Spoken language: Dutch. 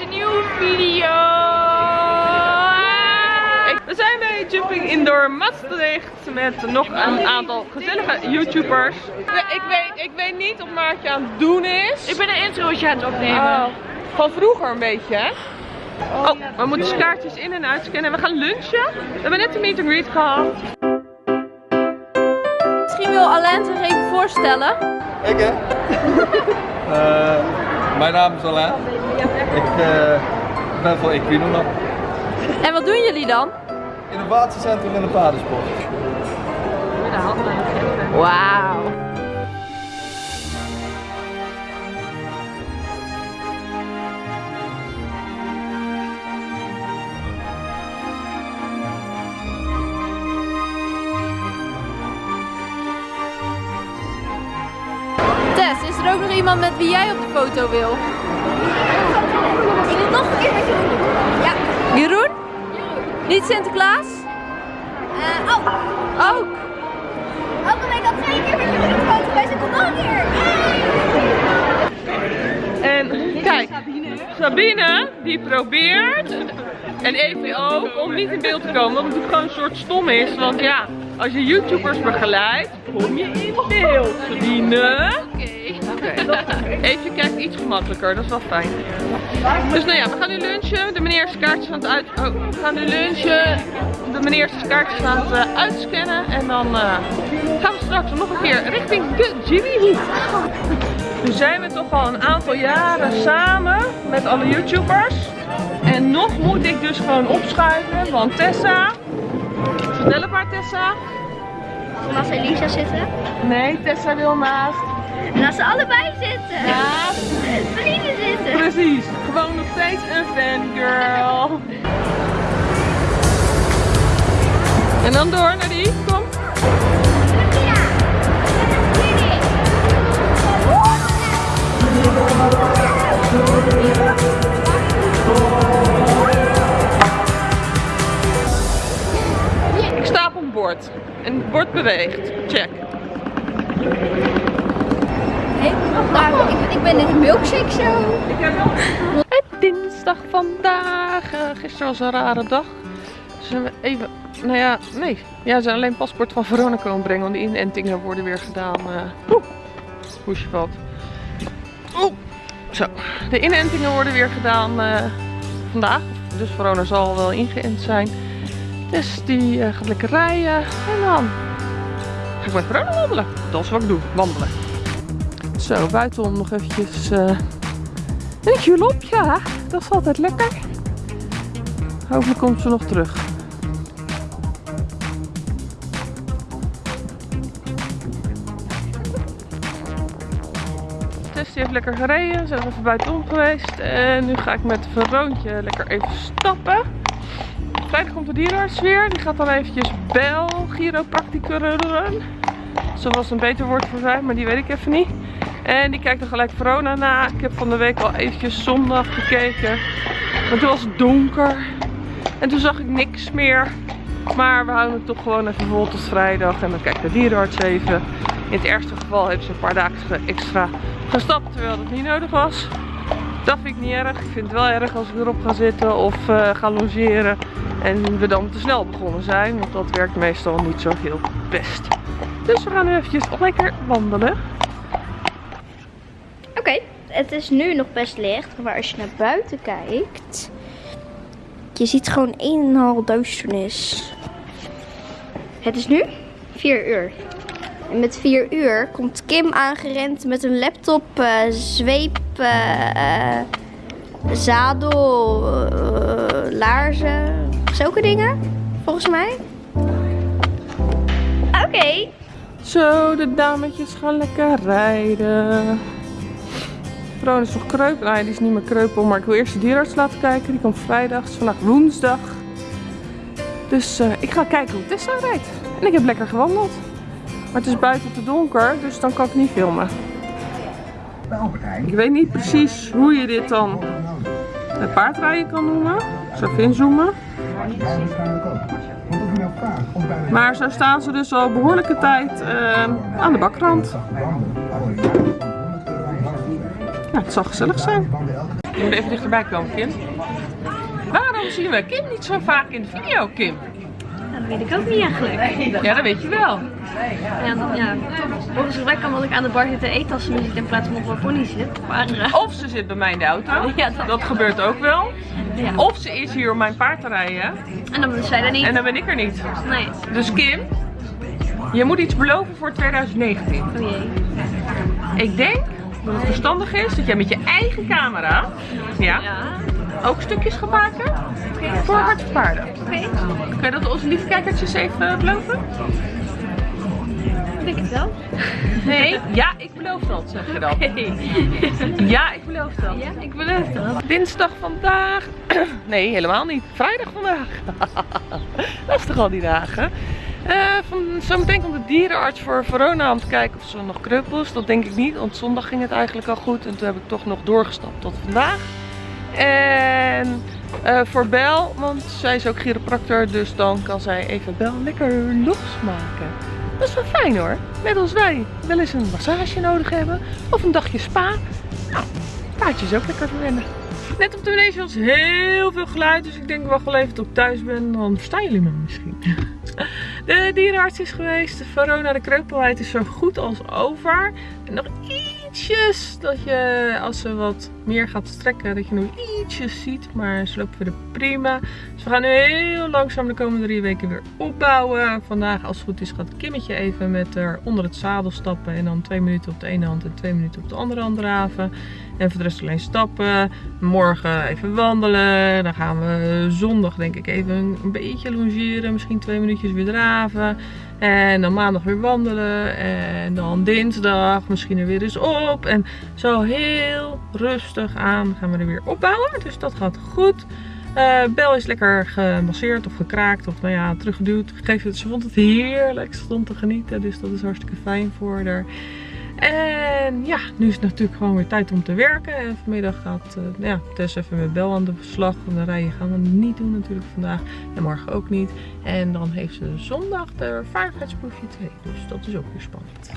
een nieuwe video. We zijn bij Jumping Indoor Maastricht met nog een aantal gezellige YouTubers. Ik weet, ik weet niet of Maartje aan het doen is. Ik ben een introotje aan het opnemen. Oh, van vroeger een beetje, hè? Oh, we moeten kaartjes in en uitscannen. We gaan lunchen. We hebben net een meet and greet gehad. Misschien wil Alain zich even voorstellen. Ik hè? Eh, mijn naam is Alain. Ik eh, ben van Equinoma. En wat doen jullie dan? Innovatiecentrum in de paardensport. Wauw. Tess, is er ook nog iemand met wie jij op de foto wil? Ik wil nog een keer met je doen. Ja. Jeroen? Niet Sinterklaas? Eh, oh, Ook. ook ben ik al twee keer met je op foto geweest, ik kom nog een keer. En kijk, Sabine die probeert, en Evie ook, om niet in beeld te komen. Wat natuurlijk gewoon een soort stom is. Want ja, als je YouTubers begeleidt, kom je in beeld. Sabine. Oké. Evie kijkt iets gemakkelijker, dat is wel fijn. Dus nou ja, we gaan nu lunchen. De meneer is kaartjes aan het uit... Oh, we gaan nu lunchen. De meneer is kaartjes aan het eh, uitscannen. En dan eh, gaan we straks nog een keer richting de Jimmy. Nu zijn we toch al een aantal jaren samen met alle YouTubers. En nog moet ik dus gewoon opschuiven, want Tessa... Snelle maar Tessa. Naast Elisa zitten. Nee, Tessa wil naast. Naast ze allebei zitten. Naast. Vrienden zitten. Precies, gewoon nog steeds een fangirl. En dan door naar die, kom. Ik sta op een bord. En het bord beweegt. Check. Ik, ik ben in de milkshake show. Het dinsdag vandaag. Eh, gisteren was een rare dag. Dus we even, nou ja, nee. Ja, ze zijn alleen paspoort van Verona komen brengen. Want de inentingen worden weer gedaan. eh Oeh, hoesje valt. Zo. De inentingen worden weer gedaan eh, vandaag. Dus Verona zal wel ingeënt zijn. Dus die gaat lekker rijden. En dan ga ik met Verona wandelen. Dat is wat ik doe, wandelen. Zo, buitenom nog eventjes... eh, een julop. Dat is altijd lekker. Hopelijk komt ze nog terug. Tess die heeft lekker gereden. Ze is even buitenom geweest. En nu ga ik met Veroontje lekker even stappen. Vrijdag komt de dierenarts weer. Die gaat dan eventjes bel chiropracticeren. Zo was een beter woord voor zijn, maar die weet ik even niet. En die kijkt er gelijk Verona na. Ik heb van de week al eventjes zondag gekeken. Maar toen was het donker. En toen zag ik niks meer. Maar we houden het toch gewoon even vol tot vrijdag. En dan kijkt de dierenarts even. In het ergste geval heeft ze een paar dagen extra gestapt. Terwijl dat niet nodig was. Dat vind ik niet erg. Ik vind het wel erg als ik erop ga zitten of eh, ga logeren. En we dan te snel begonnen zijn. Want dat werkt meestal niet zo heel best. Dus we gaan nu eventjes lekker wandelen. Het is nu nog best licht, maar als je naar buiten kijkt, je ziet gewoon een en al duisternis. Het is nu 4 uur. En met 4 uur komt Kim aangerend met een laptop, eh, zweep, eh, zadel, eh, laarzen, zulke dingen, volgens mij. Oké, Zo, de dametjes gaan lekker rijden. Is nog kreupel. Nee, die is niet meer kreupel. Maar ik wil eerst de dierenarts laten kijken. Die komt vrijdag. Het is vandaag woensdag. Dus eh, ik ga kijken hoe Tessa rijdt. En ik heb lekker gewandeld. Maar het is buiten te donker. Dus dan kan ik niet filmen. Ik weet niet precies hoe je dit dan het paardrijden kan noemen. Zal even inzoomen. Maar zo staan ze dus al behoorlijke tijd eh, aan de bakrand. Ja, het zal gezellig zijn. Je moet even dichterbij komen, Kim. Waarom zien we Kim niet zo vaak in de video, Kim? Dat weet ik ook niet eigenlijk. Ja, dat weet je wel. Ja, ja. Volgens gebrek kan wat ik aan de bar zit te eten als ze nu zit in plaats van op een pony zit. Maar Of ze zit bij mij in de auto. Ja, dat- Dat gebeurt ook wel. ja. Of ze is hier om mijn paard te rijden. En dan is zij er niet. En dan ben ik er niet. Nee. Dus Kim, je moet iets beloven voor 2019. Oh jee. Ik denk dat het verstandig is dat jij met je eigen camera ja, ook stukjes gaat maken voor Hart voor Paarden. Oké. Kun je dat onze lieve kijkertjes even beloven? Ik het wel. Nee, ja, ik beloof dat, zeg je dan. Ja, ik beloof dat. Ja, ik beloof dat. Dinsdag vandaag. Nee, helemaal niet. Vrijdag vandaag. Dat is toch al die dagen. Eh van, zometeen komt de dierenarts voor Verona om te kijken of ze nog kruppels. Dat denk ik niet, want zondag ging het eigenlijk al goed. En toen heb ik toch nog doorgestapt tot vandaag. En eh, voor Bel, want zij is ook chiropractor, dus dan kan zij even Bel lekker losmaken. Dat is wel fijn hoor. Net als wij wel eens een massage nodig hebben of een dagje spa. Nou, paardje is ook lekker verwennen. Net op de manege was heel veel geluid, dus ik denk wel even tot ik thuis ben, dan verstaan jullie me misschien. De dierenarts is geweest, de Verona, de kreupelheid is zo goed als over. En nog ietsjes dat je, als ze wat meer gaat strekken, dat je nog ietsjes ziet. Maar ze lopen weer prima. Dus we gaan nu heel langzaam de komende drie weken weer opbouwen. Vandaag, als het goed is, gaat Kimmetje even met haar onder het zadel stappen. En dan twee minuten op de ene hand en twee minuten op de andere hand draven. En voor de rest alleen stappen. Morgen even wandelen. Dan gaan we zondag denk ik even een beetje longeren. Misschien twee minuutjes weer draven. En dan maandag weer wandelen. En dan dinsdag misschien er weer eens op. En zo heel rustig aan gaan we er weer opbouwen. Dus dat gaat goed. Eh, Bel is lekker gemasseerd of gekraakt of nou ja, teruggeduwd. Ze vond het heerlijk. Ze stond te genieten. Dus dat is hartstikke fijn voor haar. En ja, nu is het natuurlijk gewoon weer tijd om te werken. En vanmiddag gaat eh, ja, Tess even met Bel aan de slag. En de rijden gaan we niet doen natuurlijk vandaag. En morgen ook niet. En dan heeft ze zondag de vaardigheidsproefje 2. Dus dat is ook weer spannend.